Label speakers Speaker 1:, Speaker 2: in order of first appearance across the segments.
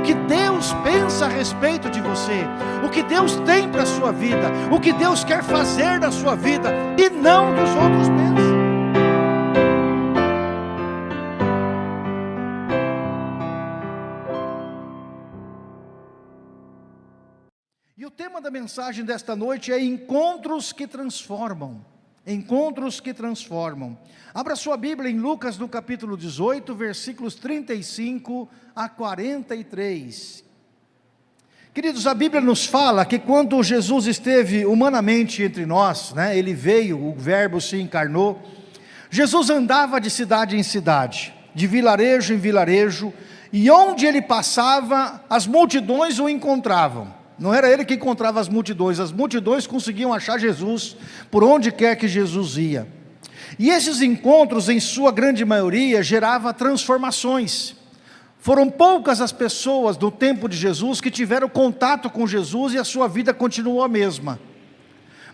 Speaker 1: o que Deus pensa a respeito de você, o que Deus tem para a sua vida, o que Deus quer fazer na sua vida, e não dos outros pensam. E o tema da mensagem desta noite é encontros que transformam. Encontros que transformam. Abra sua Bíblia em Lucas no capítulo 18, versículos 35 a 43. Queridos, a Bíblia nos fala que quando Jesus esteve humanamente entre nós, né, ele veio, o verbo se encarnou, Jesus andava de cidade em cidade, de vilarejo em vilarejo, e onde ele passava, as multidões o encontravam. Não era ele que encontrava as multidões, as multidões conseguiam achar Jesus por onde quer que Jesus ia. E esses encontros, em sua grande maioria, geravam transformações. Foram poucas as pessoas do tempo de Jesus que tiveram contato com Jesus e a sua vida continuou a mesma.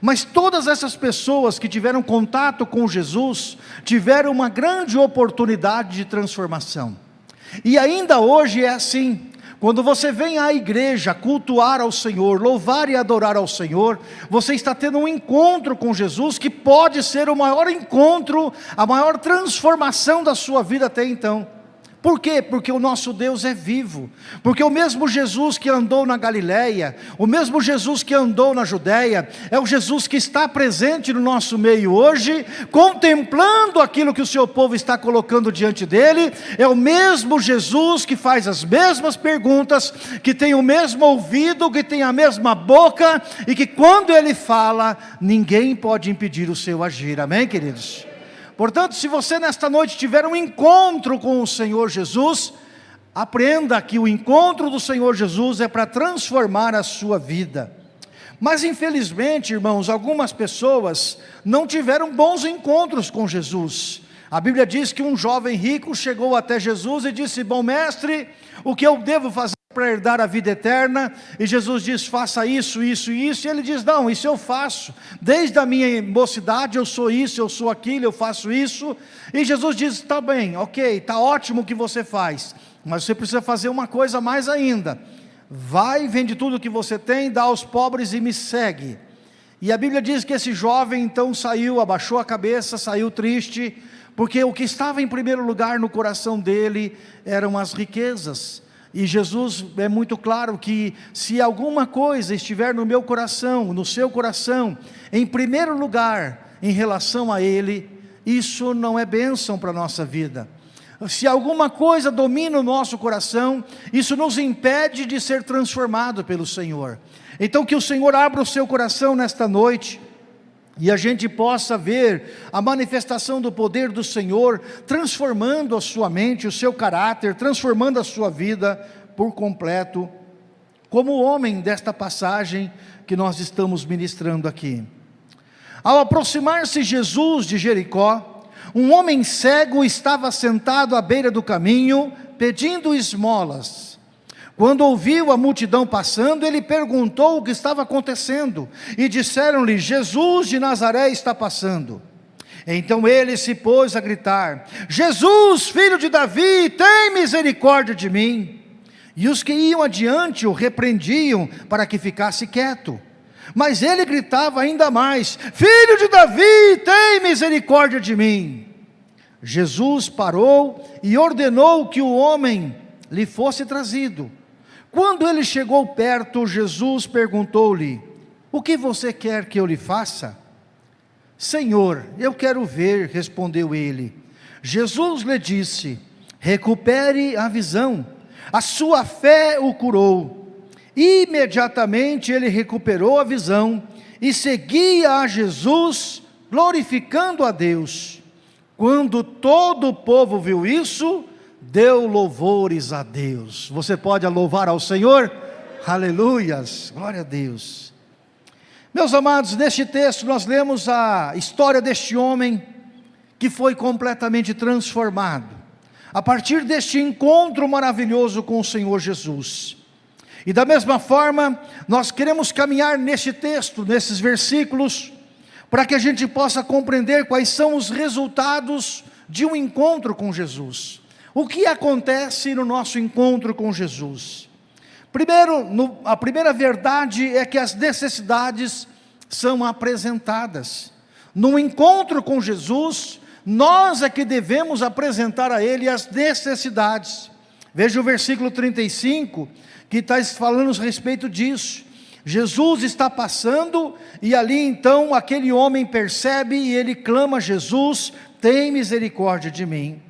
Speaker 1: Mas todas essas pessoas que tiveram contato com Jesus, tiveram uma grande oportunidade de transformação. E ainda hoje é assim. Quando você vem à igreja cultuar ao Senhor, louvar e adorar ao Senhor, você está tendo um encontro com Jesus que pode ser o maior encontro, a maior transformação da sua vida até então. Por quê? Porque o nosso Deus é vivo. Porque o mesmo Jesus que andou na Galileia, o mesmo Jesus que andou na Judéia, é o Jesus que está presente no nosso meio hoje, contemplando aquilo que o seu povo está colocando diante dele, é o mesmo Jesus que faz as mesmas perguntas, que tem o mesmo ouvido, que tem a mesma boca, e que quando ele fala, ninguém pode impedir o seu agir. Amém, queridos? Portanto, se você nesta noite tiver um encontro com o Senhor Jesus, aprenda que o encontro do Senhor Jesus é para transformar a sua vida. Mas infelizmente, irmãos, algumas pessoas não tiveram bons encontros com Jesus. A Bíblia diz que um jovem rico chegou até Jesus e disse, bom mestre, o que eu devo fazer para herdar a vida eterna, e Jesus diz, faça isso, isso e isso, e ele diz, não, isso eu faço, desde a minha mocidade eu sou isso, eu sou aquilo, eu faço isso, e Jesus diz, está bem, ok, está ótimo o que você faz, mas você precisa fazer uma coisa mais ainda, vai, vende tudo que você tem, dá aos pobres e me segue, e a Bíblia diz que esse jovem então saiu, abaixou a cabeça, saiu triste, porque o que estava em primeiro lugar no coração dele eram as riquezas, e Jesus é muito claro que se alguma coisa estiver no meu coração, no seu coração, em primeiro lugar, em relação a Ele, isso não é bênção para a nossa vida. Se alguma coisa domina o nosso coração, isso nos impede de ser transformado pelo Senhor. Então que o Senhor abra o seu coração nesta noite, e a gente possa ver a manifestação do poder do Senhor, transformando a sua mente, o seu caráter, transformando a sua vida por completo, como o homem desta passagem que nós estamos ministrando aqui. Ao aproximar-se Jesus de Jericó, um homem cego estava sentado à beira do caminho, pedindo esmolas. Quando ouviu a multidão passando, ele perguntou o que estava acontecendo, e disseram-lhe, Jesus de Nazaré está passando. Então ele se pôs a gritar, Jesus, filho de Davi, tem misericórdia de mim. E os que iam adiante o repreendiam para que ficasse quieto. Mas ele gritava ainda mais, filho de Davi, tem misericórdia de mim. Jesus parou e ordenou que o homem lhe fosse trazido. Quando ele chegou perto, Jesus perguntou-lhe, o que você quer que eu lhe faça? Senhor, eu quero ver, respondeu ele. Jesus lhe disse, recupere a visão, a sua fé o curou. Imediatamente ele recuperou a visão e seguia a Jesus, glorificando a Deus. Quando todo o povo viu isso, deu louvores a Deus. Você pode louvar ao Senhor? Aleluias, glória a Deus. Meus amados, neste texto nós lemos a história deste homem que foi completamente transformado, a partir deste encontro maravilhoso com o Senhor Jesus. E da mesma forma, nós queremos caminhar neste texto, nesses versículos, para que a gente possa compreender quais são os resultados de um encontro com Jesus. O que acontece no nosso encontro com Jesus? Primeiro, no, a primeira verdade é que as necessidades são apresentadas. No encontro com Jesus, nós é que devemos apresentar a Ele as necessidades. Veja o versículo 35, que está falando a respeito disso. Jesus está passando e ali então aquele homem percebe e ele clama Jesus, tem misericórdia de mim.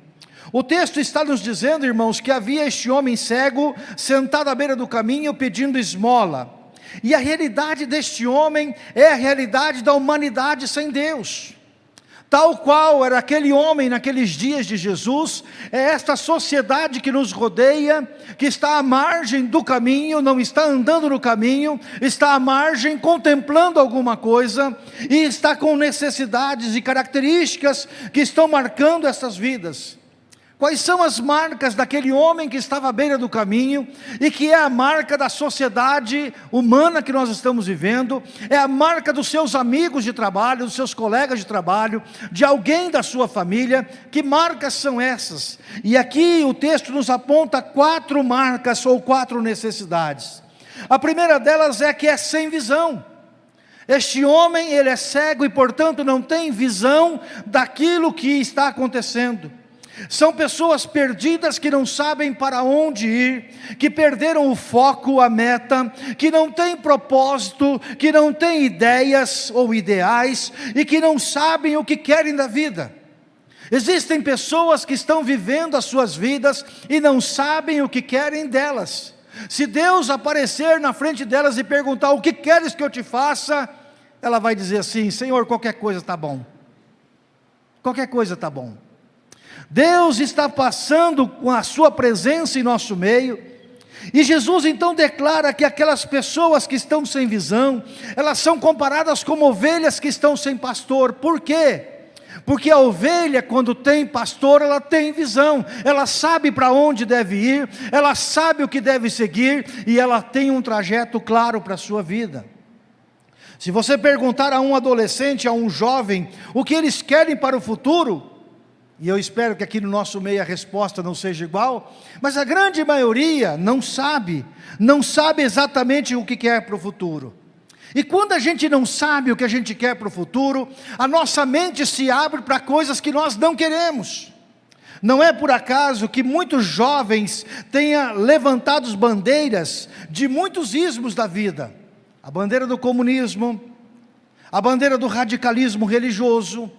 Speaker 1: O texto está nos dizendo, irmãos, que havia este homem cego sentado à beira do caminho pedindo esmola. E a realidade deste homem é a realidade da humanidade sem Deus. Tal qual era aquele homem naqueles dias de Jesus, é esta sociedade que nos rodeia, que está à margem do caminho, não está andando no caminho, está à margem contemplando alguma coisa e está com necessidades e características que estão marcando essas vidas. Quais são as marcas daquele homem que estava à beira do caminho e que é a marca da sociedade humana que nós estamos vivendo, é a marca dos seus amigos de trabalho, dos seus colegas de trabalho, de alguém da sua família? Que marcas são essas? E aqui o texto nos aponta quatro marcas ou quatro necessidades. A primeira delas é que é sem visão. Este homem, ele é cego e portanto não tem visão daquilo que está acontecendo. São pessoas perdidas que não sabem para onde ir, que perderam o foco, a meta, que não têm propósito, que não têm ideias ou ideais e que não sabem o que querem da vida. Existem pessoas que estão vivendo as suas vidas e não sabem o que querem delas. Se Deus aparecer na frente delas e perguntar o que queres que eu te faça, ela vai dizer assim: Senhor, qualquer coisa está bom. Qualquer coisa está bom. Deus está passando com a sua presença em nosso meio, e Jesus então declara que aquelas pessoas que estão sem visão, elas são comparadas como ovelhas que estão sem pastor, por quê? Porque a ovelha, quando tem pastor, ela tem visão, ela sabe para onde deve ir, ela sabe o que deve seguir, e ela tem um trajeto claro para a sua vida. Se você perguntar a um adolescente, a um jovem, o que eles querem para o futuro, e eu espero que aqui no nosso meio a resposta não seja igual, mas a grande maioria não sabe, não sabe exatamente o que quer para o futuro. E quando a gente não sabe o que a gente quer para o futuro, a nossa mente se abre para coisas que nós não queremos. Não é por acaso que muitos jovens tenham levantado bandeiras de muitos ismos da vida. A bandeira do comunismo, a bandeira do radicalismo religioso,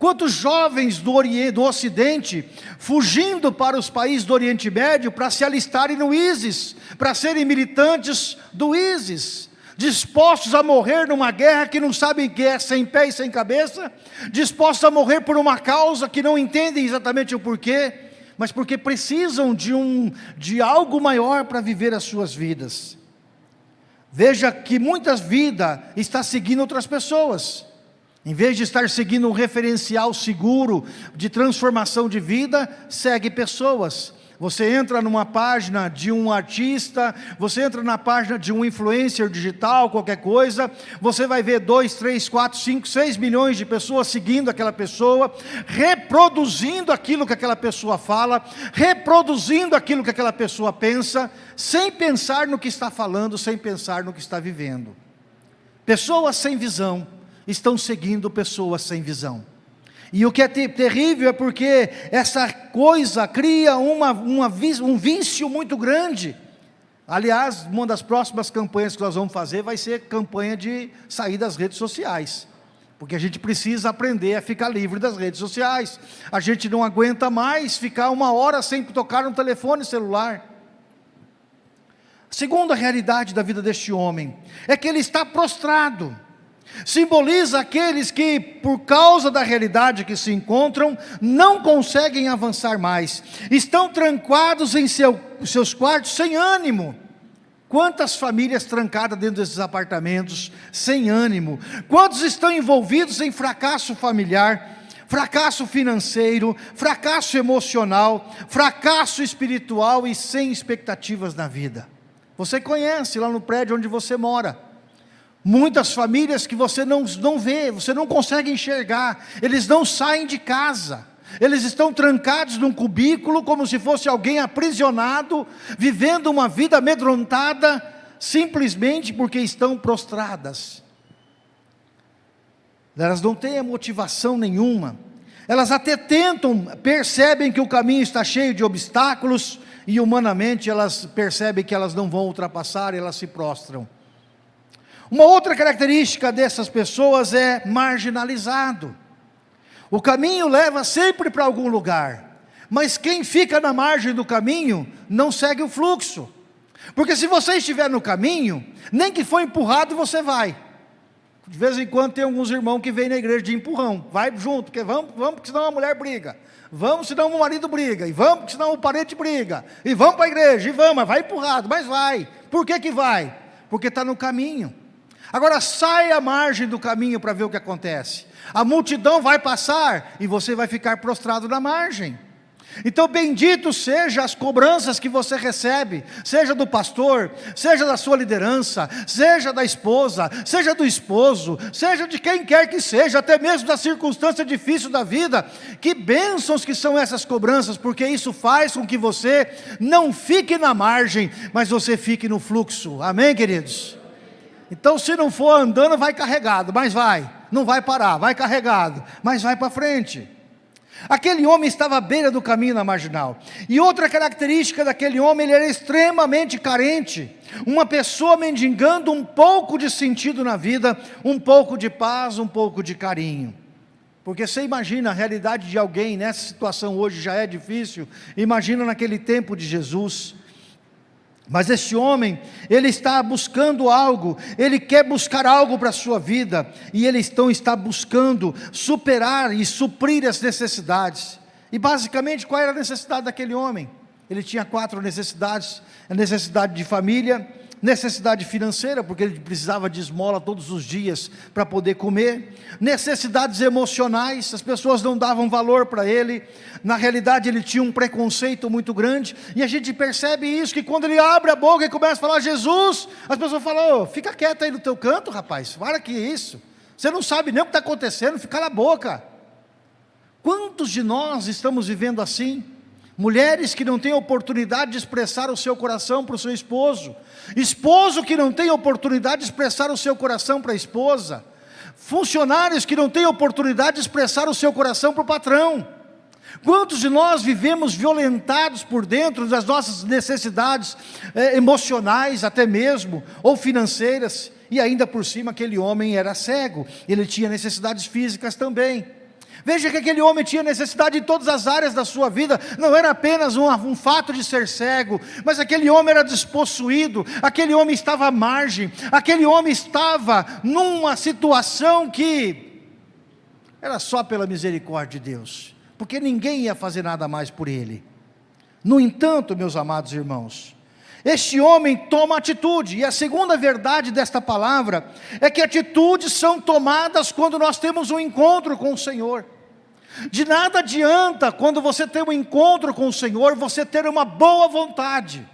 Speaker 1: Quantos jovens do, Oriente, do Ocidente fugindo para os países do Oriente Médio para se alistarem no ISIS, para serem militantes do ISIS, dispostos a morrer numa guerra que não sabem que é sem pé e sem cabeça, dispostos a morrer por uma causa que não entendem exatamente o porquê, mas porque precisam de, um, de algo maior para viver as suas vidas. Veja que muitas vidas está seguindo outras pessoas. Em vez de estar seguindo um referencial seguro de transformação de vida, segue pessoas. Você entra numa página de um artista, você entra na página de um influencer digital, qualquer coisa, você vai ver 2, 3, 4, 5, 6 milhões de pessoas seguindo aquela pessoa, reproduzindo aquilo que aquela pessoa fala, reproduzindo aquilo que aquela pessoa pensa, sem pensar no que está falando, sem pensar no que está vivendo. Pessoas sem visão estão seguindo pessoas sem visão. E o que é terrível é porque essa coisa cria uma, uma, um vício muito grande. Aliás, uma das próximas campanhas que nós vamos fazer vai ser campanha de sair das redes sociais. Porque a gente precisa aprender a ficar livre das redes sociais. A gente não aguenta mais ficar uma hora sem tocar no telefone celular. Segunda realidade da vida deste homem é que ele está prostrado. Simboliza aqueles que, por causa da realidade que se encontram, não conseguem avançar mais, estão trancados em seu, seus quartos sem ânimo. Quantas famílias trancadas dentro desses apartamentos, sem ânimo? Quantos estão envolvidos em fracasso familiar, fracasso financeiro, fracasso emocional, fracasso espiritual e sem expectativas na vida? Você conhece lá no prédio onde você mora Muitas famílias que você não, não vê, você não consegue enxergar, eles não saem de casa, Eles estão trancados num cubículo como se fosse alguém aprisionado, vivendo uma vida amedrontada, simplesmente porque estão prostradas. Elas não têm motivação nenhuma. Elas até tentam, percebem que o caminho está cheio de obstáculos e humanamente elas percebem que elas não vão ultrapassar e elas se prostram. Uma outra característica dessas pessoas é marginalizado. O caminho leva sempre para algum lugar, mas quem fica na margem do caminho não segue o fluxo. Porque se você estiver no caminho, nem que for empurrado você vai. De vez em quando tem alguns irmãos que vêm na igreja de empurrão, vai junto, porque vamos, vamos, porque senão a mulher briga. Vamos, senão o marido briga. E vamos, porque senão o parente briga. E vamos para a igreja, e vamos, mas vai empurrado, mas vai. Por que que vai? Porque está no caminho. Agora sai à margem do caminho para ver o que acontece. A multidão vai passar e você vai ficar prostrado na margem. Então, bendito seja as cobranças que você recebe, seja do pastor, seja da sua liderança, seja da esposa, seja do esposo, seja de quem quer que seja, até mesmo da circunstância difícil da vida. Que bênçãos que são essas cobranças, porque isso faz com que você não fique na margem, mas você fique no fluxo. Amém, queridos? Então, se não for andando, vai carregado, mas vai, não vai parar, vai carregado, mas vai para frente. Aquele homem estava à beira do caminho na marginal. E outra característica daquele homem, ele era extremamente carente. Uma pessoa mendigando um pouco de sentido na vida, um pouco de paz, um pouco de carinho. Porque você imagina a realidade de alguém nessa situação hoje já é difícil, imagina naquele tempo de Jesus. Mas esse homem, ele está buscando algo, ele quer buscar algo para a sua vida, e ele então está buscando superar e suprir as necessidades. E basicamente, qual era a necessidade daquele homem? Ele tinha quatro necessidades: a necessidade de família, necessidade financeira, porque ele precisava de esmola todos os dias para poder comer, necessidades emocionais, as pessoas não davam valor para ele, na realidade ele tinha um preconceito muito grande, e a gente percebe isso, que quando ele abre a boca e começa a falar Jesus, as pessoas falam, oh, fica quieto aí no teu canto rapaz, para que isso, você não sabe nem o que está acontecendo, fica na boca, quantos de nós estamos vivendo assim? Mulheres que não têm oportunidade de expressar o seu coração para o seu esposo. Esposo que não tem oportunidade de expressar o seu coração para a esposa. Funcionários que não têm oportunidade de expressar o seu coração para o patrão. Quantos de nós vivemos violentados por dentro das nossas necessidades eh, emocionais, até mesmo, ou financeiras, e ainda por cima aquele homem era cego, ele tinha necessidades físicas também. Veja que aquele homem tinha necessidade em todas as áreas da sua vida, não era apenas um, um, fato de ser cego, mas aquele homem era despossuído, aquele homem estava à margem, aquele homem estava numa situação que era só pela misericórdia de Deus, porque ninguém ia fazer nada mais por ele. No entanto, meus amados irmãos, este homem toma atitude, e a segunda verdade desta palavra é que atitudes são tomadas quando nós temos um encontro com o Senhor. De nada adianta quando você tem um encontro com o Senhor, você ter uma boa vontade.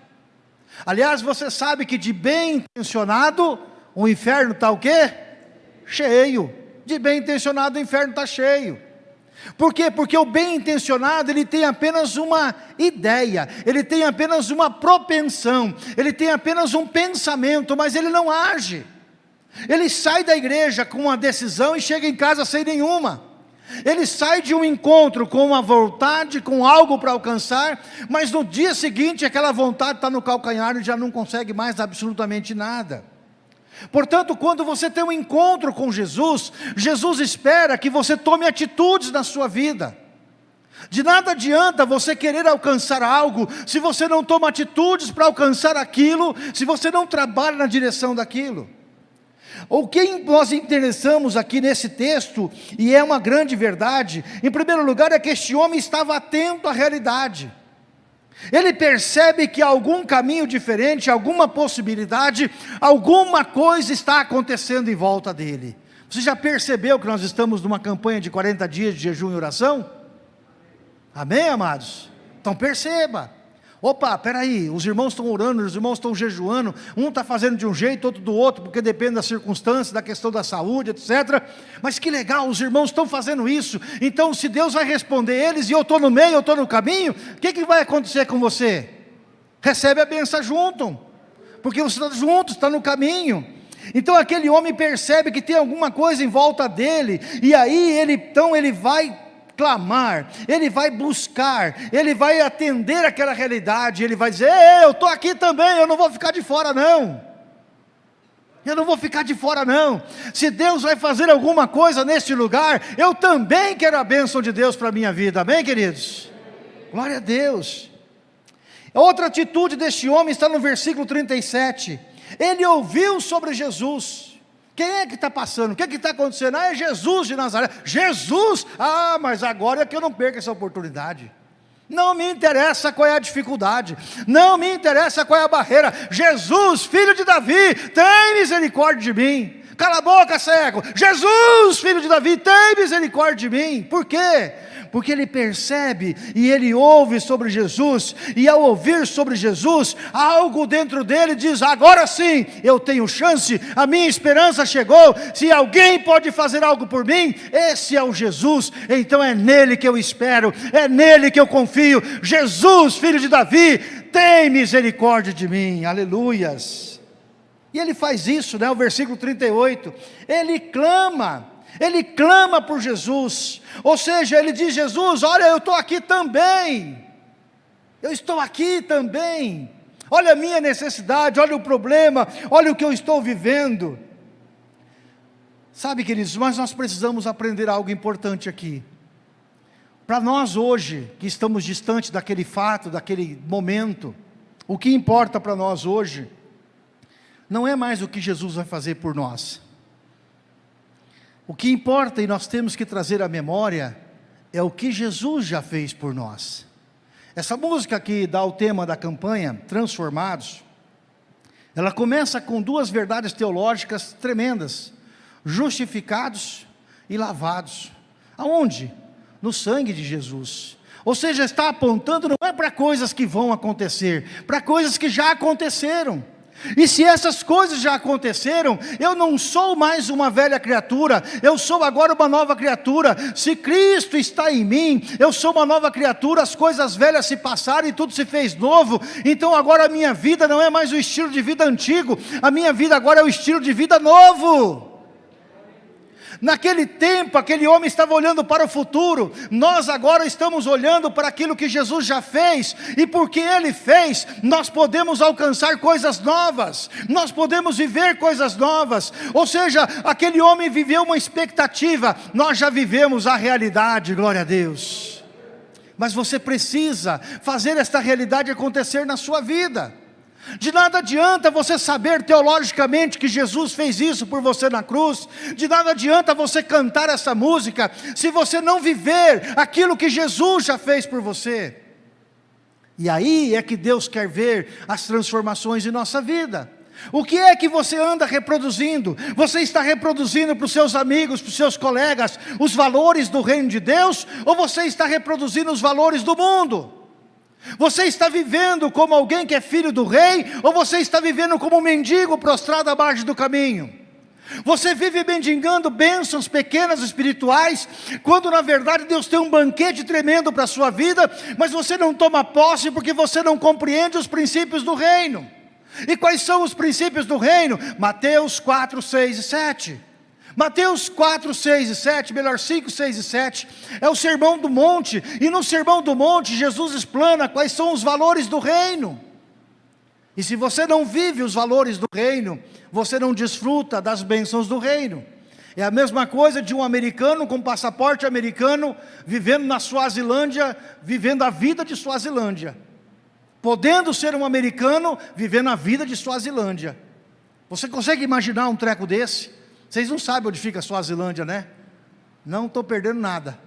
Speaker 1: Aliás, você sabe que de bem intencionado, o inferno está o quê? Cheio. De bem intencionado, o inferno está cheio. Por quê? Porque o bem intencionado, ele tem apenas uma ideia, ele tem apenas uma propensão, ele tem apenas um pensamento, mas ele não age. Ele sai da igreja com uma decisão e chega em casa sem nenhuma. Ele sai de um encontro com uma vontade, com algo para alcançar, mas no dia seguinte aquela vontade está no calcanhar e já não consegue mais absolutamente nada. Portanto, quando você tem um encontro com Jesus, Jesus espera que você tome atitudes na sua vida. De nada adianta você querer alcançar algo, se você não toma atitudes para alcançar aquilo, se você não trabalha na direção daquilo. O que nós interessamos aqui nesse texto, e é uma grande verdade, em primeiro lugar é que este homem estava atento à realidade. Ele percebe que algum caminho diferente, alguma possibilidade, alguma coisa está acontecendo em volta dele. Você já percebeu que nós estamos numa campanha de 40 dias de jejum e oração? Amém, amados? Então perceba. Opa, peraí, os irmãos estão orando, os irmãos estão jejuando, um está fazendo de um jeito, outro do outro, porque depende das circunstâncias, da questão da saúde, etc. Mas que legal, os irmãos estão fazendo isso. Então, se Deus vai responder eles e eu estou no meio, eu estou no caminho, o que, que vai acontecer com você? Recebe a benção junto, porque você está junto, está no caminho. Então aquele homem percebe que tem alguma coisa em volta dele, e aí ele então ele vai clamar, ele vai buscar, ele vai atender aquela realidade, ele vai dizer: Ei, eu estou aqui também, eu não vou ficar de fora, não. Eu não vou ficar de fora, não. Se Deus vai fazer alguma coisa neste lugar, eu também quero a bênção de Deus para a minha vida, amém, queridos? Glória a Deus. Outra atitude deste homem está no versículo 37. Ele ouviu sobre Jesus. Quem é que está passando? O que é está acontecendo? Ah, é Jesus de Nazaré. Jesus! Ah, mas agora é que eu não perco essa oportunidade. Não me interessa qual é a dificuldade, não me interessa qual é a barreira. Jesus, filho de Davi, tem misericórdia de mim. Cala a boca, cego. Jesus, filho de Davi, tem misericórdia de mim. Por quê? porque ele percebe e ele ouve sobre Jesus, e ao ouvir sobre Jesus, algo dentro dele diz: agora sim, eu tenho chance, a minha esperança chegou. Se alguém pode fazer algo por mim, esse é o Jesus, então é nele que eu espero, é nele que eu confio. Jesus, filho de Davi, tem misericórdia de mim, aleluias. E ele faz isso, né? O versículo 38, ele clama, ele clama por Jesus, ou seja, ele diz: Jesus, olha, eu estou aqui também, eu estou aqui também, olha a minha necessidade, olha o problema, olha o que eu estou vivendo. Sabe, queridos, mas nós precisamos aprender algo importante aqui. Para nós hoje, que estamos distantes daquele fato, daquele momento, o que importa para nós hoje, não é mais o que Jesus vai fazer por nós, o que importa e nós temos que trazer à memória é o que Jesus já fez por nós. Essa música que dá o tema da campanha, Transformados, ela começa com duas verdades teológicas tremendas: justificados e lavados. Aonde? No sangue de Jesus. Ou seja, está apontando não é para coisas que vão acontecer, para coisas que já aconteceram. E se essas coisas já aconteceram, eu não sou mais uma velha criatura, eu sou agora uma nova criatura. Se Cristo está em mim, eu sou uma nova criatura, as coisas velhas se passaram e tudo se fez novo. Então agora a minha vida não é mais o estilo de vida antigo, a minha vida agora é o estilo de vida novo. Naquele tempo, aquele homem estava olhando para o futuro, nós agora estamos olhando para aquilo que Jesus já fez, e porque Ele fez, nós podemos alcançar coisas novas, nós podemos viver coisas novas, ou seja, aquele homem viveu uma expectativa, nós já vivemos a realidade, glória a Deus. Mas você precisa fazer esta realidade acontecer na sua vida. De nada adianta você saber teologicamente que Jesus fez isso por você na cruz, de nada adianta você cantar essa música, se você não viver aquilo que Jesus já fez por você. E aí é que Deus quer ver as transformações em nossa vida. O que é que você anda reproduzindo? Você está reproduzindo para os seus amigos, para os seus colegas, os valores do reino de Deus, ou você está reproduzindo os valores do mundo? Você está vivendo como alguém que é filho do rei, ou você está vivendo como um mendigo prostrado à margem do caminho? Você vive mendigando bênçãos pequenas espirituais, quando na verdade Deus tem um banquete tremendo para a sua vida, mas você não toma posse porque você não compreende os princípios do reino. E quais são os princípios do reino? Mateus 4, 6 e 7. Mateus 4, 6 e 7, melhor 5, 6 e 7, é o sermão do monte, e no sermão do monte Jesus explana quais são os valores do reino. E se você não vive os valores do reino, você não desfruta das bênçãos do reino. É a mesma coisa de um americano com passaporte americano, vivendo na Suazilândia, vivendo a vida de Suazilândia. Podendo ser um americano, vivendo a vida de Suazilândia. Você consegue imaginar um treco desse? Vocês não sabem onde fica a Suazilândia, né? Não estou perdendo nada.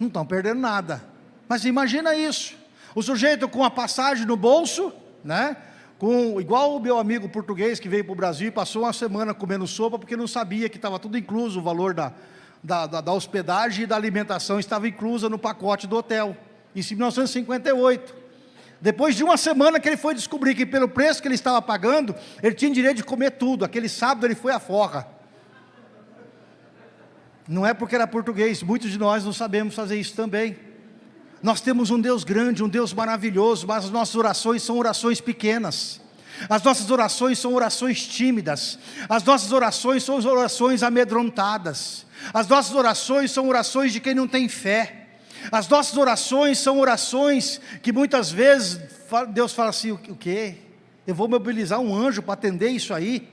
Speaker 1: Não estão perdendo nada. Mas imagina isso. O sujeito com a passagem no bolso, né? Com, igual o meu amigo português que veio para o Brasil e passou uma semana comendo sopa porque não sabia que estava tudo incluso, o valor da, da, da, da hospedagem e da alimentação estava inclusa no pacote do hotel. Em 1958. Depois de uma semana que ele foi descobrir que pelo preço que ele estava pagando, ele tinha direito de comer tudo. Aquele sábado ele foi à forra. Não é porque era português, muitos de nós não sabemos fazer isso também. Nós temos um Deus grande, um Deus maravilhoso, mas as nossas orações são orações pequenas. As nossas orações são orações tímidas. As nossas orações são orações amedrontadas. As nossas orações são orações de quem não tem fé. As nossas orações são orações que muitas vezes Deus fala assim: o quê? Eu vou mobilizar um anjo para atender isso aí?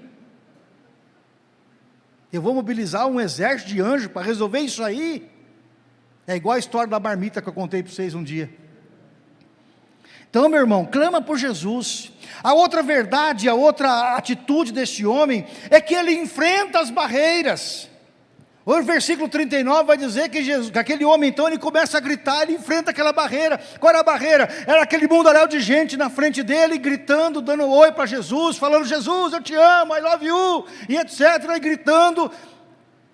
Speaker 1: Eu vou mobilizar um exército de anjos para resolver isso aí? É igual a história da marmita que eu contei para vocês um dia. Então, meu irmão, clama por Jesus. A outra verdade, a outra atitude deste homem é que ele enfrenta as barreiras. O versículo 39 vai dizer que, Jesus, que aquele homem então ele começa a gritar, ele enfrenta aquela barreira. Qual era a barreira? Era aquele mundaréu de gente na frente dele, gritando, dando oi para Jesus, falando: Jesus, eu te amo, I love you, e etc. E gritando.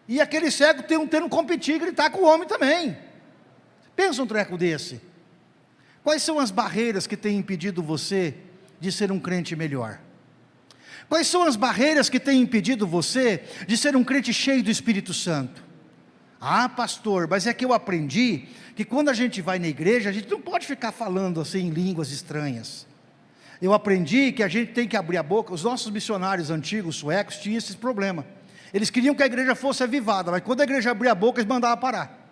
Speaker 1: E aquele cego tendo, tendo competir, gritar com o homem também. Pensa um treco desse. Quais são as barreiras que têm impedido você de ser um crente melhor? Quais são as barreiras que têm impedido você de ser um crente cheio do Espírito Santo? Ah, pastor, mas é que eu aprendi que quando a gente vai na igreja, a gente não pode ficar falando assim em línguas estranhas. Eu aprendi que a gente tem que abrir a boca. Os nossos missionários antigos, suecos, tinham esse problema. Eles queriam que a igreja fosse avivada, mas quando a igreja abria a boca, eles mandavam parar.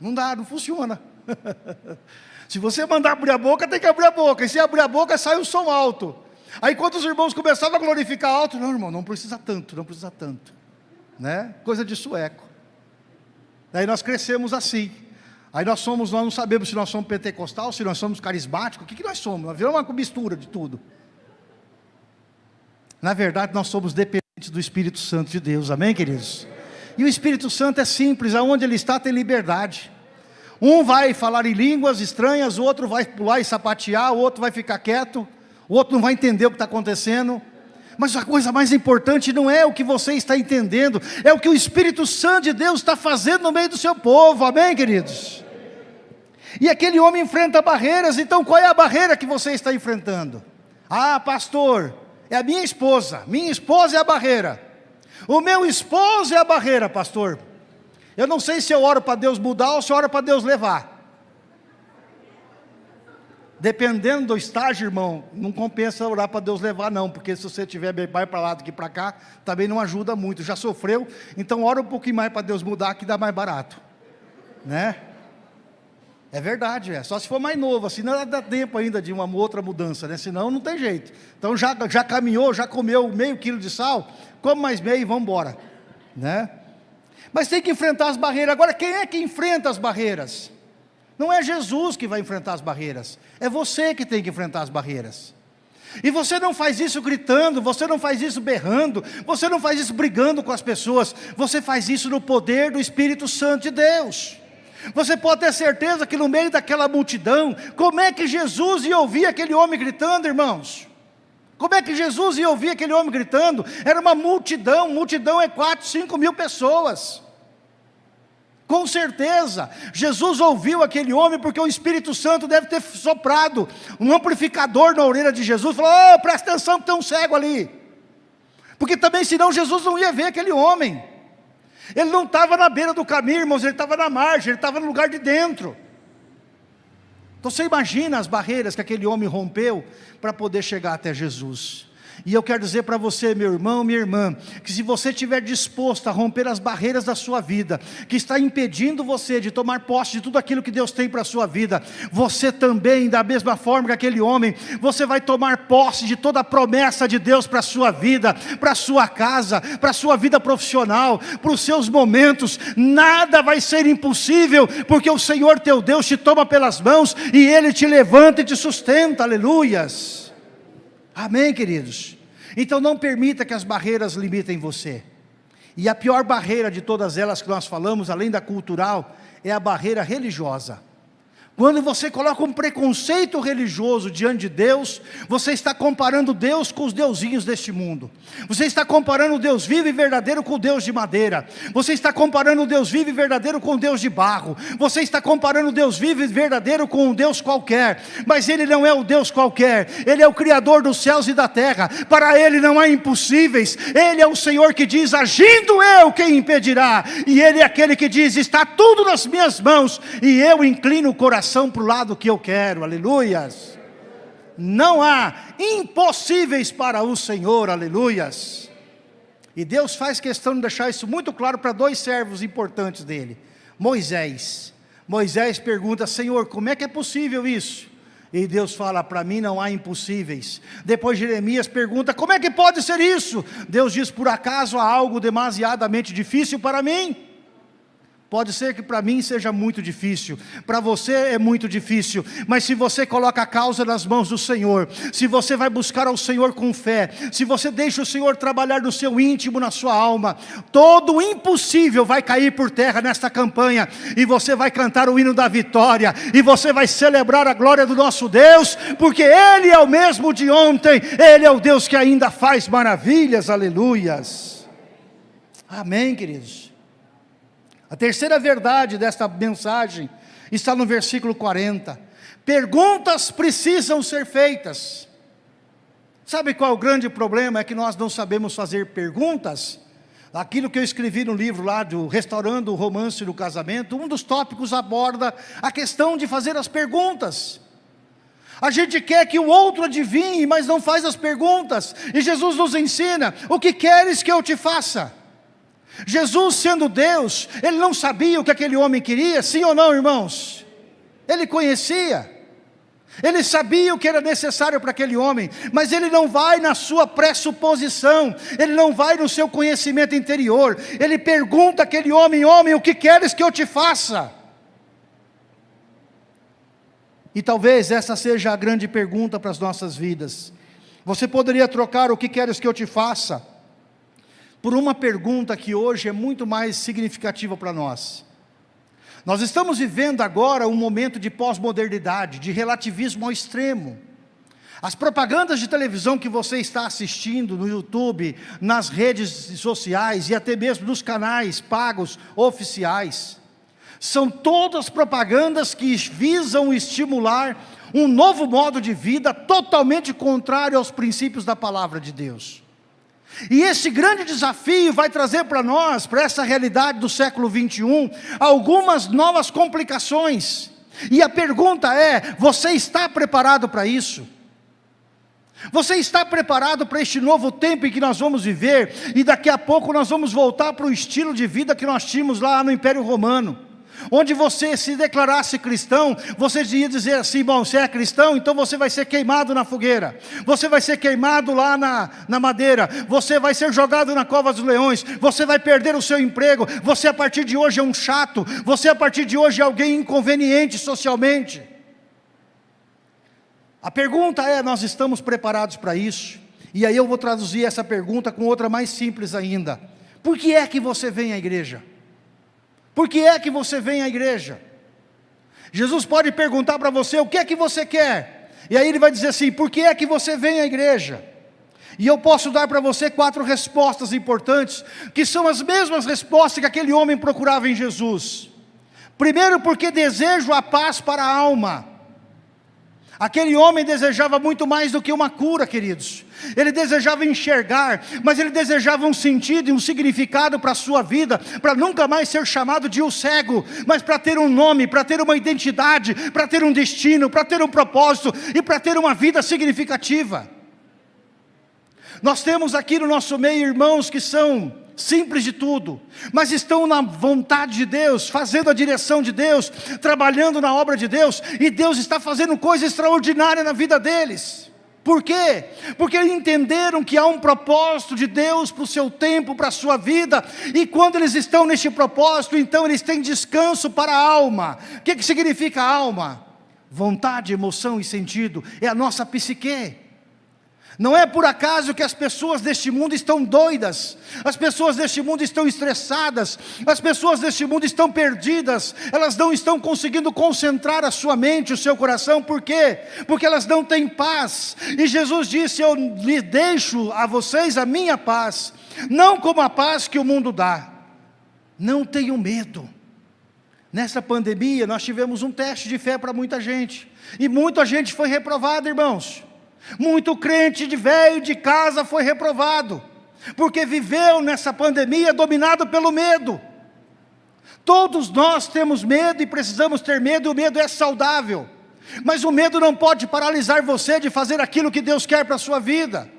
Speaker 1: Não dá, não funciona. Se você mandar abrir a boca, tem que abrir a boca. E se abrir a boca, sai o som alto. Aí quando os irmãos começavam a glorificar alto, não, irmão, não precisa tanto, não precisa tanto. Né? Coisa de sueco. Daí nós crescemos assim. Aí nós somos, nós não sabemos se nós somos pentecostal, se nós somos carismáticos, o que, que nós somos? Nós viramos uma mistura de tudo. Na verdade, nós somos dependentes do Espírito Santo de Deus, amém, queridos? E o Espírito Santo é simples, aonde ele está tem liberdade. Um vai falar em línguas estranhas, o outro vai pular e sapatear, o outro vai ficar quieto o outro não vai entender o que está acontecendo. Mas a coisa mais importante não é o que você está entendendo, é o que o Espírito Santo de Deus está fazendo no meio do seu povo, amém, queridos? E aquele homem enfrenta barreiras, então qual é a barreira que você está enfrentando? Ah, pastor, é a minha esposa, minha esposa é a barreira, o meu esposo é a barreira, pastor. Eu não sei se eu oro para Deus mudar ou se eu oro para Deus levar. Dependendo do estágio, irmão, não compensa orar para Deus levar, não, porque se você estiver bem mais para lá do que para cá, também não ajuda muito. Já sofreu, então ora um pouquinho mais para Deus mudar, que dá mais barato. Né? É verdade, é. Só se for mais novo, assim não dá tempo ainda de uma outra mudança, né? Senão não tem jeito. Então já, já caminhou, já comeu meio quilo de sal, come mais meio e vamos embora. Né? Mas tem que enfrentar as barreiras. Agora, quem é que enfrenta as barreiras? Não é Jesus que vai enfrentar as barreiras, é você que tem que enfrentar as barreiras. E você não faz isso gritando, você não faz isso berrando, você não faz isso brigando com as pessoas, você faz isso no poder do Espírito Santo de Deus. Você pode ter certeza que no meio daquela multidão, como é que Jesus ia ouvir aquele homem gritando, irmãos? Como é que Jesus ia ouvir aquele homem gritando? Era uma multidão, multidão é quatro, cinco mil pessoas. Com certeza, Jesus ouviu aquele homem porque o Espírito Santo deve ter soprado um amplificador na orelha de Jesus, falou: oh, presta atenção que tem um cego ali. Porque também, senão, Jesus não ia ver aquele homem. Ele não estava na beira do caminho, irmãos, ele estava na margem, ele estava no lugar de dentro. Então você imagina as barreiras que aquele homem rompeu para poder chegar até Jesus. E eu quero dizer para você, meu irmão, minha irmã, que se você estiver disposto a romper as barreiras da sua vida, que está impedindo você de tomar posse de tudo aquilo que Deus tem para a sua vida, você também, da mesma forma que aquele homem, você vai tomar posse de toda a promessa de Deus para a sua vida, para a sua casa, para a sua vida profissional, para os seus momentos, nada vai ser impossível, porque o Senhor teu Deus te toma pelas mãos e Ele te levanta e te sustenta, aleluias. Amém, queridos? Então não permita que as barreiras limitem você. E a pior barreira de todas elas que nós falamos, além da cultural, é a barreira religiosa. Quando você coloca um preconceito religioso diante de Deus, você está comparando Deus com os deusinhos deste mundo. Você está comparando o Deus vivo e verdadeiro com o Deus de madeira. Você está comparando o Deus vivo e verdadeiro com o Deus de barro. Você está comparando o Deus vivo e verdadeiro com um Deus qualquer. Mas Ele não é o Deus qualquer. Ele é o Criador dos céus e da terra. Para Ele não há impossíveis. Ele é o Senhor que diz, agindo eu, quem impedirá? E Ele é aquele que diz, está tudo nas minhas mãos. E eu inclino o coração coração para o lado que eu quero, aleluias. Não há impossíveis para o Senhor, aleluias. E Deus faz questão de deixar isso muito claro para dois servos importantes dele. Moisés. Moisés pergunta, Senhor, como é que é possível isso? E Deus fala, para mim não há impossíveis. Depois Jeremias pergunta, como é que pode ser isso? Deus diz, por acaso há algo demasiadamente difícil para mim? Pode ser que para mim seja muito difícil, para você é muito difícil, mas se você coloca a causa nas mãos do Senhor, se você vai buscar ao Senhor com fé, se você deixa o Senhor trabalhar no seu íntimo, na sua alma, todo o impossível vai cair por terra nesta campanha, e você vai cantar o hino da vitória, e você vai celebrar a glória do nosso Deus, porque Ele é o mesmo de ontem, Ele é o Deus que ainda faz maravilhas, aleluias. Amém, queridos. A terceira verdade desta mensagem está no versículo 40. Perguntas precisam ser feitas. Sabe qual é o grande problema? É que nós não sabemos fazer perguntas. Aquilo que eu escrevi no livro lá do Restaurando o Romance do Casamento, um dos tópicos aborda a questão de fazer as perguntas. A gente quer que o outro adivinhe, mas não faz as perguntas. E Jesus nos ensina, o que queres que eu te faça? Jesus sendo Deus, ele não sabia o que aquele homem queria, sim ou não irmãos? Ele conhecia, ele sabia o que era necessário para aquele homem, mas ele não vai na sua pressuposição, ele não vai no seu conhecimento interior, ele pergunta àquele homem, homem, o que queres que eu te faça? E talvez essa seja a grande pergunta para as nossas vidas, você poderia trocar o que queres que eu te faça? Por uma pergunta que hoje é muito mais significativa para nós. Nós estamos vivendo agora um momento de pós-modernidade, de relativismo ao extremo. As propagandas de televisão que você está assistindo no YouTube, nas redes sociais e até mesmo nos canais pagos oficiais, são todas propagandas que visam estimular um novo modo de vida totalmente contrário aos princípios da palavra de Deus. E esse grande desafio vai trazer para nós, para essa realidade do século 21, algumas novas complicações. E a pergunta é: você está preparado para isso? Você está preparado para este novo tempo em que nós vamos viver? E daqui a pouco nós vamos voltar para o estilo de vida que nós tínhamos lá no Império Romano onde você se declarasse cristão, você ia dizer assim, bom, você é cristão, então você vai ser queimado na fogueira, você vai ser queimado lá na, na madeira, você vai ser jogado na cova dos leões, você vai perder o seu emprego, você a partir de hoje é um chato, você a partir de hoje é alguém inconveniente socialmente. A pergunta é, nós estamos preparados para isso? E aí eu vou traduzir essa pergunta com outra mais simples ainda. Por que é que você vem à igreja? Por que é que você vem à igreja? Jesus pode perguntar para você, o que é que você quer? E aí ele vai dizer assim, por que é que você vem à igreja? E eu posso dar para você quatro respostas importantes, que são as mesmas respostas que aquele homem procurava em Jesus. Primeiro, porque desejo a paz para a alma. Aquele homem desejava muito mais do que uma cura, queridos. Ele desejava enxergar, mas ele desejava um sentido e um significado para a sua vida, para nunca mais ser chamado de o cego, mas para ter um nome, para ter uma identidade, para ter um destino, para ter um propósito e para ter uma vida significativa. Nós temos aqui no nosso meio irmãos que são simples de tudo, mas estão na vontade de Deus, fazendo a direção de Deus, trabalhando na obra de Deus, e Deus está fazendo coisa extraordinária na vida deles. Por quê? Porque entenderam que há um propósito de Deus para o seu tempo, para a sua vida, e quando eles estão neste propósito, então eles têm descanso para a alma. O que, que significa alma? Vontade, emoção e sentido, é a nossa psique. Não é por acaso que as pessoas deste mundo estão doidas, as pessoas deste mundo estão estressadas, as pessoas deste mundo estão perdidas, elas não estão conseguindo concentrar a sua mente, o seu coração, por quê? Porque elas não têm paz, e Jesus disse: Eu lhe deixo a vocês a minha paz, não como a paz que o mundo dá, não tenham medo. Nessa pandemia, nós tivemos um teste de fé para muita gente, e muita gente foi reprovada, irmãos. Muito crente de velho de casa foi reprovado, porque viveu nessa pandemia dominado pelo medo. Todos nós temos medo e precisamos ter medo, e o medo é saudável. Mas o medo não pode paralisar você de fazer aquilo que Deus quer para a sua vida.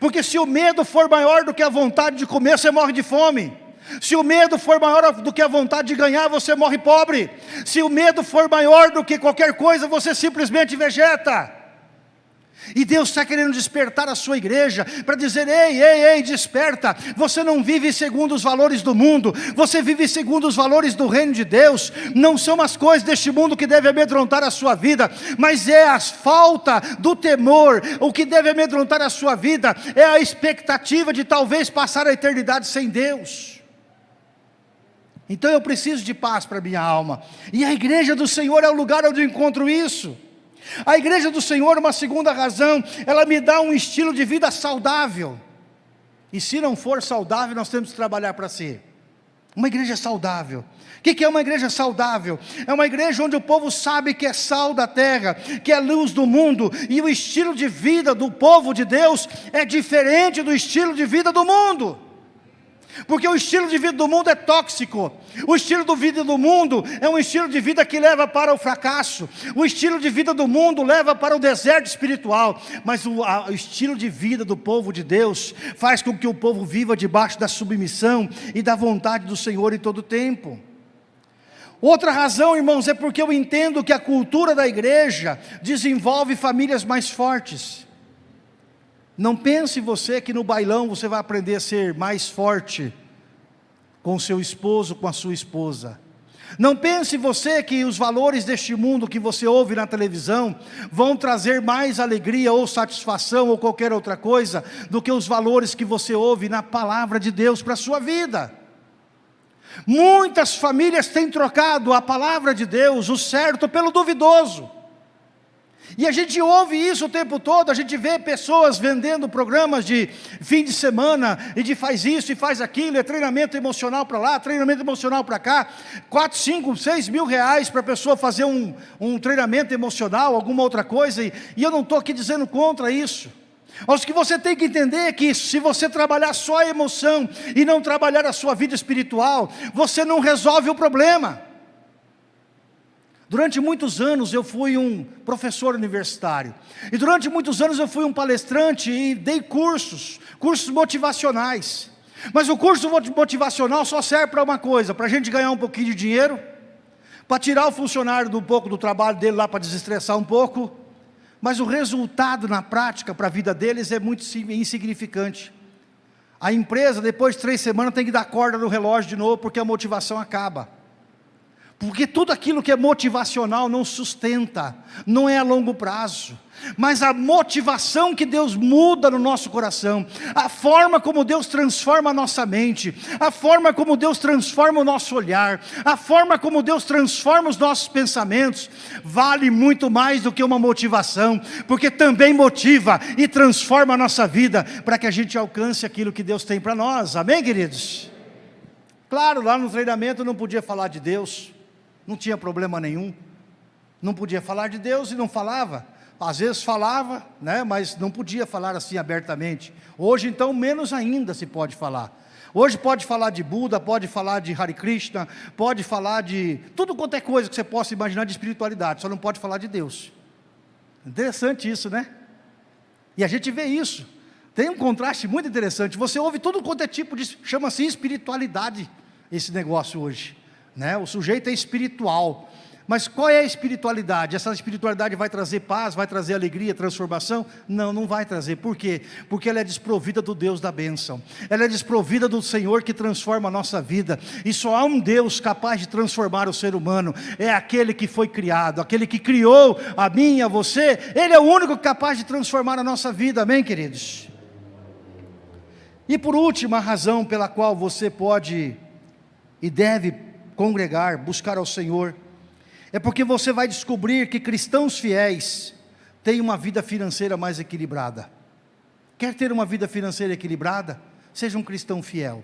Speaker 1: Porque se o medo for maior do que a vontade de comer, você morre de fome. Se o medo for maior do que a vontade de ganhar, você morre pobre. Se o medo for maior do que qualquer coisa, você simplesmente vegeta. E Deus está querendo despertar a sua igreja para dizer: ei, ei, ei, desperta. Você não vive segundo os valores do mundo, você vive segundo os valores do reino de Deus. Não são as coisas deste mundo que devem amedrontar a sua vida, mas é a falta do temor. O que deve amedrontar a sua vida é a expectativa de talvez passar a eternidade sem Deus. Então eu preciso de paz para minha alma, e a igreja do Senhor é o lugar onde eu encontro isso. A igreja do Senhor, uma segunda razão, ela me dá um estilo de vida saudável. E se não for saudável, nós temos que trabalhar para ser. Uma igreja saudável. O que é uma igreja saudável? É uma igreja onde o povo sabe que é sal da terra, que é luz do mundo, e o estilo de vida do povo de Deus é diferente do estilo de vida do mundo. Porque o estilo de vida do mundo é tóxico. O estilo de vida do mundo é um estilo de vida que leva para o fracasso. O estilo de vida do mundo leva para o deserto espiritual. Mas o, a, o estilo de vida do povo de Deus faz com que o povo viva debaixo da submissão e da vontade do Senhor em todo o tempo. Outra razão, irmãos, é porque eu entendo que a cultura da igreja desenvolve famílias mais fortes. Não pense você que no bailão você vai aprender a ser mais forte com seu esposo, com a sua esposa. Não pense você que os valores deste mundo que você ouve na televisão vão trazer mais alegria ou satisfação ou qualquer outra coisa do que os valores que você ouve na palavra de Deus para a sua vida. Muitas famílias têm trocado a palavra de Deus, o certo, pelo duvidoso. E a gente ouve isso o tempo todo, a gente vê pessoas vendendo programas de fim de semana, e de faz isso e faz aquilo, é treinamento emocional para lá, treinamento emocional para cá, 4, 5, 6 mil reais para a pessoa fazer um, um treinamento emocional, alguma outra coisa, e, e eu não estou aqui dizendo contra isso. Mas o que você tem que entender é que se você trabalhar só a emoção e não trabalhar a sua vida espiritual, você não resolve o problema. Durante muitos anos eu fui um professor universitário. E durante muitos anos eu fui um palestrante e dei cursos, cursos motivacionais. Mas o curso motivacional só serve para uma coisa, para a gente ganhar um pouquinho de dinheiro, para tirar o funcionário do um pouco do trabalho dele lá para desestressar um pouco, mas o resultado na prática para a vida deles é muito insignificante. A empresa, depois de três semanas, tem que dar corda no relógio de novo, porque a motivação acaba. Porque tudo aquilo que é motivacional não sustenta, não é a longo prazo. Mas a motivação que Deus muda no nosso coração, a forma como Deus transforma a nossa mente, a forma como Deus transforma o nosso olhar, a forma como Deus transforma os nossos pensamentos, vale muito mais do que uma motivação, porque também motiva e transforma a nossa vida para que a gente alcance aquilo que Deus tem para nós. Amém, queridos? Claro, lá no treinamento não podia falar de Deus não tinha problema nenhum. Não podia falar de Deus e não falava. Às vezes falava, né, mas não podia falar assim abertamente. Hoje então menos ainda se pode falar. Hoje pode falar de Buda, pode falar de Hare Krishna, pode falar de tudo quanto é coisa que você possa imaginar de espiritualidade, só não pode falar de Deus. Interessante isso, né? E a gente vê isso. Tem um contraste muito interessante. Você ouve tudo quanto é tipo de, chama-se espiritualidade, esse negócio hoje. Né? O sujeito é espiritual, Mas qual é a espiritualidade? Essa espiritualidade vai trazer paz, vai trazer alegria, transformação? Não, não vai trazer. Por quê? Porque ela é desprovida do Deus da bênção. Ela é desprovida do Senhor que transforma a nossa vida. E só há um Deus capaz de transformar o ser humano. É aquele que foi criado, aquele que criou a mim, a você. Ele é o único capaz de transformar a nossa vida. Amém, queridos? E por último, a razão pela qual você pode e deve congregar, buscar ao Senhor é porque você vai descobrir que cristãos fiéis têm uma vida financeira mais equilibrada. Quer ter uma vida financeira equilibrada? Seja um cristão fiel.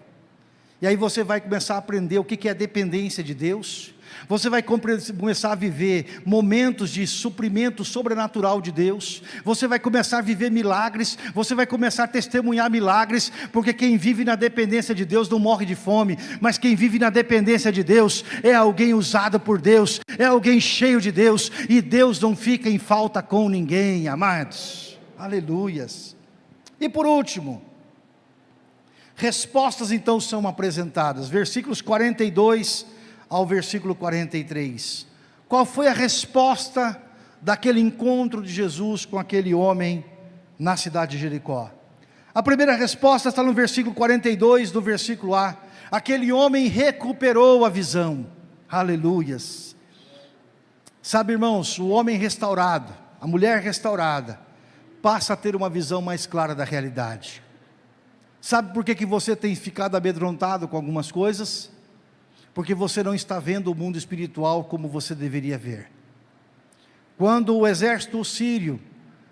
Speaker 1: E aí você vai começar a aprender o que é dependência de Deus, você vai começar a viver momentos de suprimento sobrenatural de Deus. Você vai começar a viver milagres. Você vai começar a testemunhar milagres. Porque quem vive na dependência de Deus não morre de fome. Mas quem vive na dependência de Deus é alguém usado por Deus. É alguém cheio de Deus. E Deus não fica em falta com ninguém, amados. Aleluias. E por último, respostas então são apresentadas. Versículos 42 ao versículo 43. Qual foi a resposta daquele encontro de Jesus com aquele homem na cidade de Jericó? A primeira resposta está no versículo 42 do versículo A. Aquele homem recuperou a visão. Aleluias. Sabe, irmãos, o homem restaurado, a mulher restaurada, passa a ter uma visão mais clara da realidade. Sabe por que, que você tem ficado amedrontado com algumas coisas? Porque você não está vendo o mundo espiritual como você deveria ver. Quando o exército sírio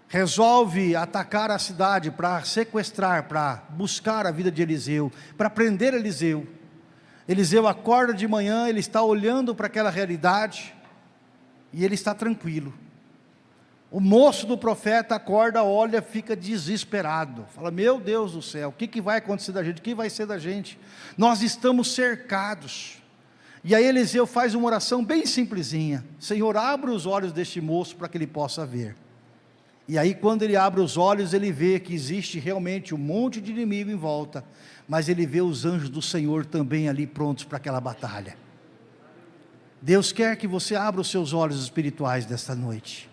Speaker 1: resolve atacar a cidade para sequestrar, para buscar a vida de Eliseu, para prender Eliseu, Eliseu acorda de manhã, ele está olhando para aquela realidade e ele está tranquilo. O moço do profeta acorda, olha, fica desesperado. Fala, meu Deus do céu, o que, que vai acontecer da gente? O que vai ser da gente? Nós estamos cercados. E aí Eliseu faz uma oração bem simplesinha: Senhor, abra os olhos deste moço para que ele possa ver. E aí, quando ele abre os olhos, ele vê que existe realmente um monte de inimigo em volta, mas ele vê os anjos do Senhor também ali prontos para aquela batalha. Deus quer que você abra os seus olhos espirituais desta noite.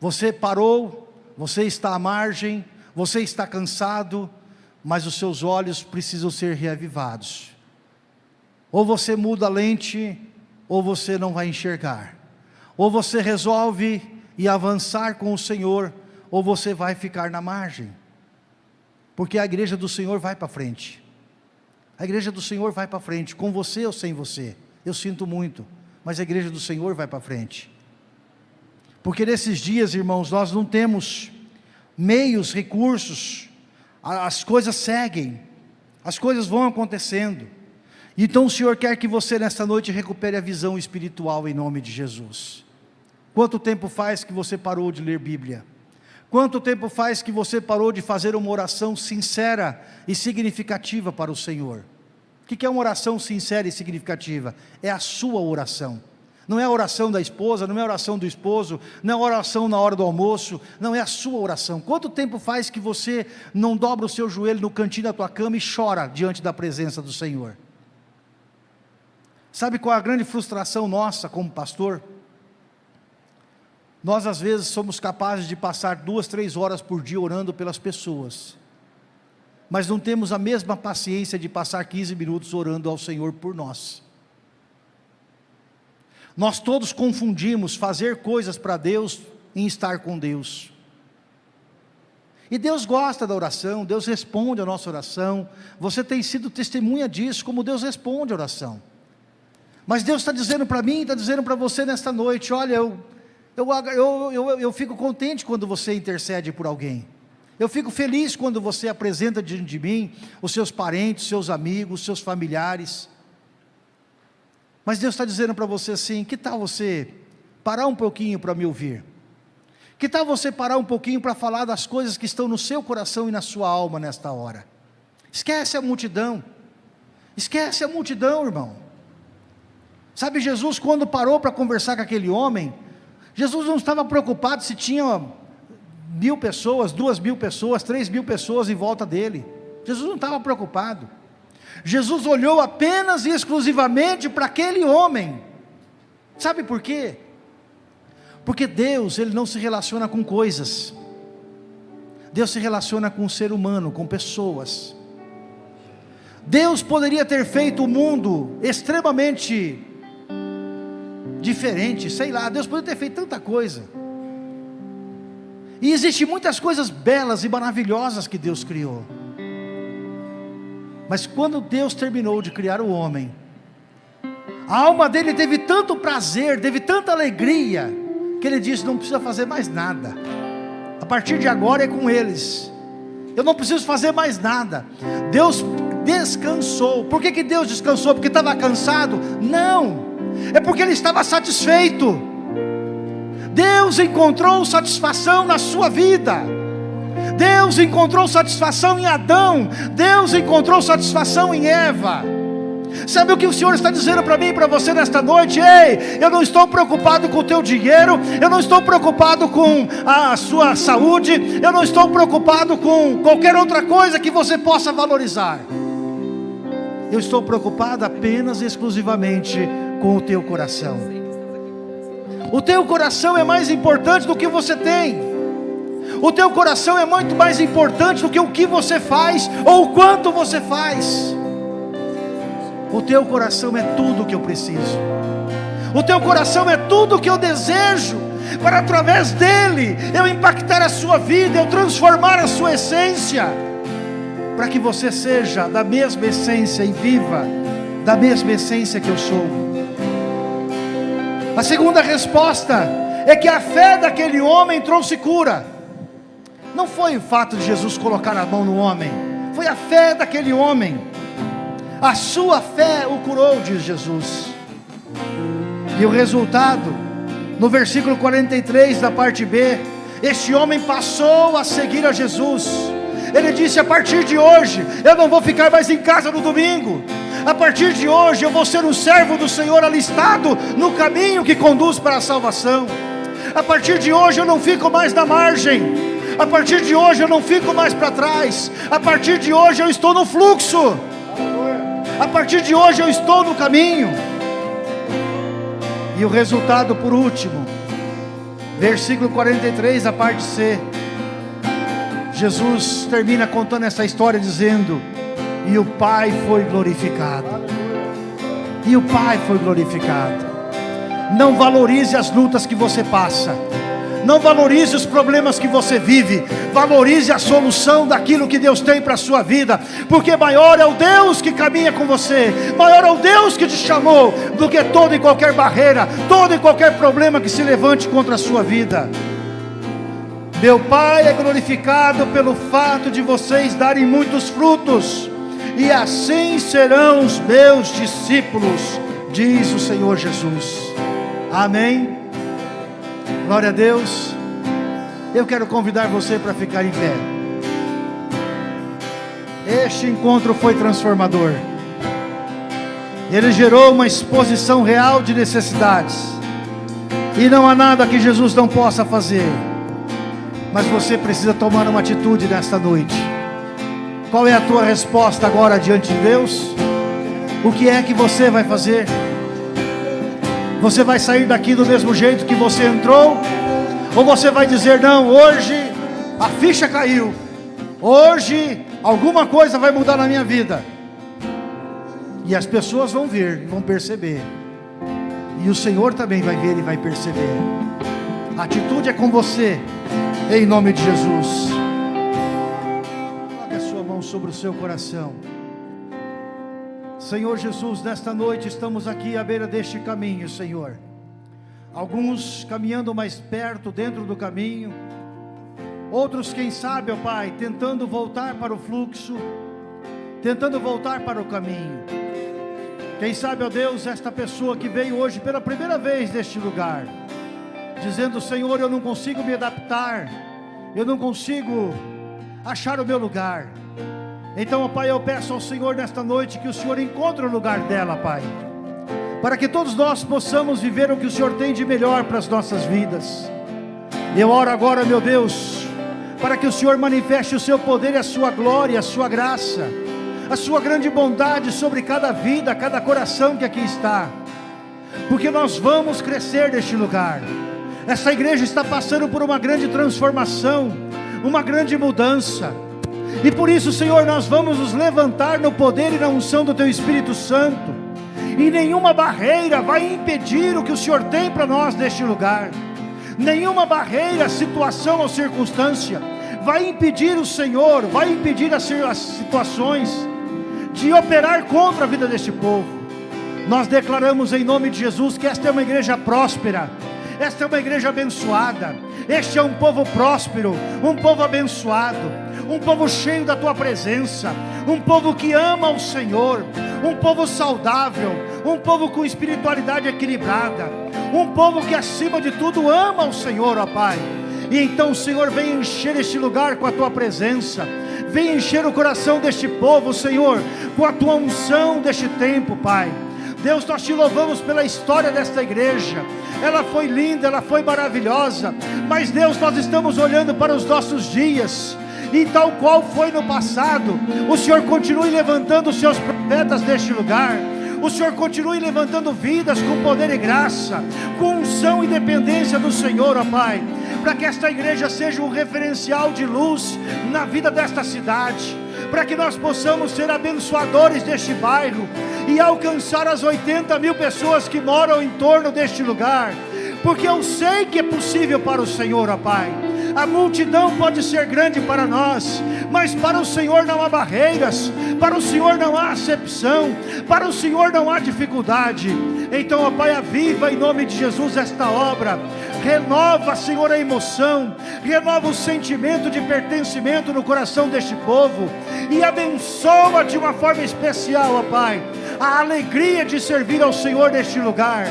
Speaker 1: Você parou, você está à margem, você está cansado, mas os seus olhos precisam ser reavivados. Ou você muda a lente, ou você não vai enxergar. Ou você resolve e avançar com o Senhor, ou você vai ficar na margem. Porque a igreja do Senhor vai para frente. A igreja do Senhor vai para frente, com você ou sem você. Eu sinto muito, mas a igreja do Senhor vai para frente. Porque nesses dias, irmãos, nós não temos meios, recursos, as coisas seguem, as coisas vão acontecendo. Então o Senhor quer que você nesta noite recupere a visão espiritual em nome de Jesus. Quanto tempo faz que você parou de ler Bíblia? Quanto tempo faz que você parou de fazer uma oração sincera e significativa para o Senhor? O que é uma oração sincera e significativa? É a sua oração. Não é a oração da esposa, não é a oração do esposo, não é a oração na hora do almoço, não é a sua oração. Quanto tempo faz que você não dobra o seu joelho no cantinho da tua cama e chora diante da presença do Senhor? Sabe qual é a grande frustração nossa como pastor? Nós às vezes somos capazes de passar duas, três horas por dia orando pelas pessoas, mas não temos a mesma paciência de passar 15 minutos orando ao Senhor por nós. Nós todos confundimos fazer coisas para Deus em estar com Deus. E Deus gosta da oração, Deus responde a nossa oração. Você tem sido testemunha disso, como Deus responde a oração. Mas Deus está dizendo para mim, está dizendo para você nesta noite: olha, eu, eu, eu, eu, eu fico contente quando você intercede por alguém. Eu fico feliz quando você apresenta diante de mim os seus parentes, seus amigos, seus familiares. Mas Deus está dizendo para você assim: que tal você parar um pouquinho para me ouvir? Que tal você parar um pouquinho para falar das coisas que estão no seu coração e na sua alma nesta hora? Esquece a multidão, esquece a multidão, irmão. Sabe, Jesus, quando parou para conversar com aquele homem, Jesus não estava preocupado se tinha mil pessoas, duas mil pessoas, três mil pessoas em volta dele. Jesus não estava preocupado. Jesus olhou apenas e exclusivamente para aquele homem. Sabe por quê? Porque Deus, ele não se relaciona com coisas. Deus se relaciona com o ser humano, com pessoas. Deus poderia ter feito o mundo extremamente diferente, sei lá, Deus poderia ter feito tanta coisa. E existem muitas coisas belas e maravilhosas que Deus criou. Mas quando Deus terminou de criar o homem, a alma dele teve tanto prazer, teve tanta alegria, que ele disse: não precisa fazer mais nada. A partir de agora é com eles. Eu não preciso fazer mais nada. Deus descansou. Por que, que Deus descansou? Porque estava cansado? Não, é porque ele estava satisfeito. Deus encontrou satisfação na sua vida. Deus encontrou satisfação em Adão. Deus encontrou satisfação em Eva. Sabe o que o Senhor está dizendo para mim e para você nesta noite? Ei, eu não estou preocupado com o teu dinheiro, eu não estou preocupado com a sua saúde, eu não estou preocupado com qualquer outra coisa que você possa valorizar. Eu estou preocupado apenas e exclusivamente com o teu coração. O teu coração é mais importante do que você tem. O teu coração é muito mais importante do que o que você faz ou o quanto você faz. O teu coração é tudo o que eu preciso. O teu coração é tudo o que eu desejo para através dele eu impactar a sua vida, eu transformar a sua essência para que você seja da mesma essência e viva da mesma essência que eu sou. A segunda resposta é que a fé daquele homem trouxe cura. Não foi o fato de Jesus colocar a mão no homem, foi a fé daquele homem. A sua fé o curou, diz Jesus. E o resultado, no versículo 43 da parte B, este homem passou a seguir a Jesus ele disse: a partir de hoje, eu não vou ficar mais em casa no domingo. A partir de hoje, eu vou ser um servo do Senhor alistado no caminho que conduz para a salvação. A partir de hoje, eu não fico mais na margem. A partir de hoje, eu não fico mais para trás. A partir de hoje, eu estou no fluxo. A partir de hoje, eu estou no caminho. E o resultado, por último, versículo 43, a parte C. Jesus termina contando essa história dizendo: E o Pai foi glorificado. E o Pai foi glorificado. Não valorize as lutas que você passa. Não valorize os problemas que você vive. Valorize a solução daquilo que Deus tem para a sua vida. Porque maior é o Deus que caminha com você. Maior é o Deus que te chamou. Do que toda e qualquer barreira. Todo e qualquer problema que se levante contra a sua vida. Meu Pai é glorificado pelo fato de vocês darem muitos frutos, e assim serão os meus discípulos, diz o Senhor Jesus. Amém. Glória a Deus. Eu quero convidar você para ficar em pé. Este encontro foi transformador. Ele gerou uma exposição real de necessidades. E não há nada que Jesus não possa fazer. Mas você precisa tomar uma atitude nesta noite. Qual é a tua resposta agora diante de Deus? O que é que você vai fazer? Você vai sair daqui do mesmo jeito que você entrou? Ou você vai dizer: Não, hoje a ficha caiu, hoje alguma coisa vai mudar na minha vida. E as pessoas vão ver, vão perceber, e o Senhor também vai ver e vai perceber. A atitude é com você em nome de Jesus. Seu coração. Senhor Jesus, nesta noite estamos aqui à beira deste caminho, Senhor. Alguns caminhando mais perto dentro do caminho, outros, quem sabe, ó Pai, tentando voltar para o fluxo, tentando voltar para o caminho. Quem sabe, ó Deus, esta pessoa que veio hoje pela primeira vez neste lugar, dizendo: Senhor, eu não consigo me adaptar, eu não consigo achar o meu lugar. Então, Pai, eu peço ao Senhor nesta noite que o Senhor encontre o lugar dela, Pai, para que todos nós possamos viver o que o Senhor tem de melhor para as nossas vidas. Eu oro agora, meu Deus, para que o Senhor manifeste o seu poder e a sua glória, a sua graça, a sua grande bondade sobre cada vida, cada coração que aqui está. porque nós vamos crescer neste lugar. Essa igreja está passando por uma grande transformação, uma grande mudança. E por isso, Senhor, nós vamos nos levantar no poder e na unção do Teu Espírito Santo. E nenhuma barreira vai impedir o que o Senhor tem para nós neste lugar. Nenhuma barreira, situação ou circunstância vai impedir o Senhor, vai impedir as, situações de operar contra a vida deste povo. Nós declaramos em nome de Jesus que esta é uma igreja próspera, esta é uma igreja abençoada, este é um povo próspero, um povo abençoado, um povo cheio da tua presença, um povo que ama o Senhor, um povo saudável, um povo com espiritualidade equilibrada, um povo que acima de tudo ama o Senhor, ó Pai. E então, Senhor, vem encher este lugar com a tua presença, vem encher o coração deste povo, Senhor, com a tua unção deste tempo, Pai. Deus, nós te louvamos pela história desta igreja. Ela foi linda, ela foi maravilhosa. Mas, Deus, nós estamos olhando para os nossos dias. E tal qual foi no passado, o Senhor continue levantando os seus profetas neste lugar. O Senhor continue levantando vidas com poder e graça, com unção e dependência do Senhor, ó Pai, para que esta igreja seja um referencial de luz na vida desta cidade para que nós possamos ser abençoadores deste bairro e alcançar as 80 mil pessoas que moram em torno deste lugar, porque eu sei que é possível para o Senhor, ó Pai. A multidão pode ser grande para nós, mas para o Senhor não há barreiras, para o Senhor não há acepção, para o Senhor não há dificuldade. Então, ó Pai, aviva em nome de Jesus esta obra, renova, Senhor, a emoção, renova o sentimento de pertencimento no coração deste povo e abençoa de uma forma especial, ó Pai, a alegria de servir ao Senhor neste lugar.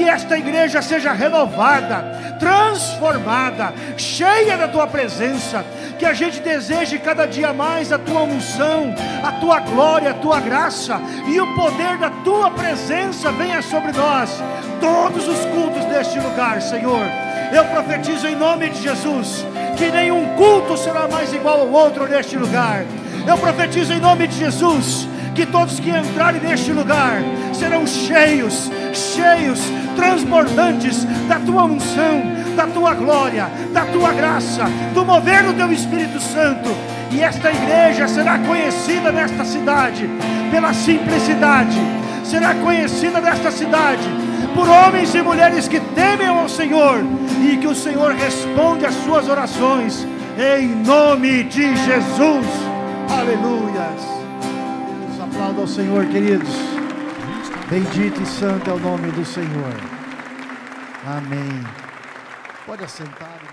Speaker 1: Que esta igreja seja renovada, transformada, cheia da tua presença. Que a gente deseje cada dia mais a tua unção, a tua glória, a tua graça e o poder da tua presença venha sobre nós, todos os cultos deste lugar, Senhor. Eu profetizo em nome de Jesus que nenhum culto será mais igual ao outro neste lugar. Eu profetizo em nome de Jesus que todos que entrarem neste lugar serão cheios, cheios, transbordantes da tua unção, da tua glória, da tua graça, do mover do teu Espírito Santo. E esta igreja será conhecida nesta cidade pela simplicidade, será conhecida nesta cidade por homens e mulheres que temem ao Senhor e que o Senhor responde às suas orações em nome de Jesus. Aleluias. Aplauda ao Senhor, queridos. Bendito e santo é o nome do Senhor. Amém. Pode assentar.